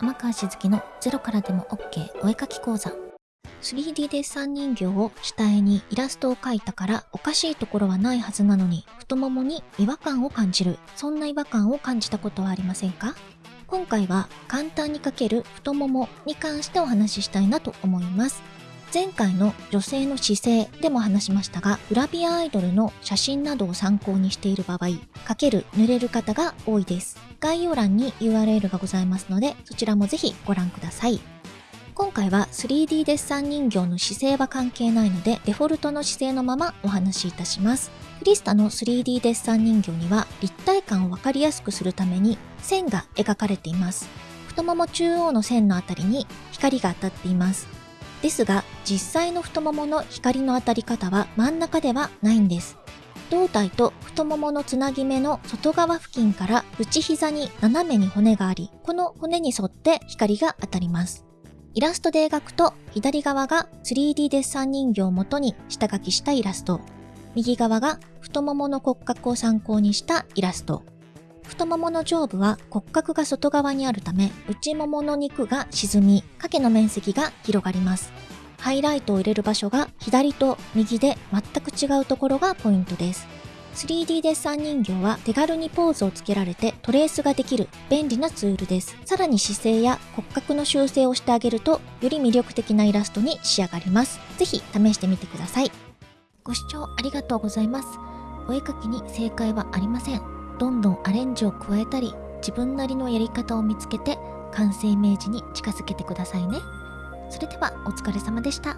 天川しずきのゼロからでも OK お絵描き講座。3D デッサン人形を主体にイラストを描いたからおかしいところはないはずなのに太ももに違和感を感じる。そんな違和感を感じたことはありませんか？今回は簡単に描ける太ももに関してお話ししたいなと思います。前回の女性の姿勢でも話しましたが、グラビアアイドルの写真などを参考にしている場合、かける、濡れる方が多いです。概要欄に URL がございますので、そちらもぜひご覧ください。今回は 3D デッサン人形の姿勢は関係ないので、デフォルトの姿勢のままお話しいたします。クリスタの 3D デッサン人形には立体感をわかりやすくするために線が描かれています。太もも中央の線のあたりに光が当たっています。ですが、実際の太ももの光の当たり方は真ん中ではないんです。胴体と太もものつなぎ目の外側付近から内膝に斜めに骨があり、この骨に沿って光が当たります。イラストで描くと、左側が 3D デッサン人形を元に下書きしたイラスト、右側が太ももの骨格を参考にしたイラスト、太ももの上部は骨格が外側にあるため、内ももの肉が沈み、影の面積が広がります。ハイライトを入れる場所が左と右で全く違うところがポイントです。3D デッサン人形は手軽にポーズをつけられてトレースができる便利なツールです。さらに姿勢や骨格の修正をしてあげるとより魅力的なイラストに仕上がります。ぜひ試してみてください。ご視聴ありがとうございます。お絵描きに正解はありません。どんどんアレンジを加えたり自分なりのやり方を見つけて完成イメージに近づけてくださいね。それではお疲れ様でした。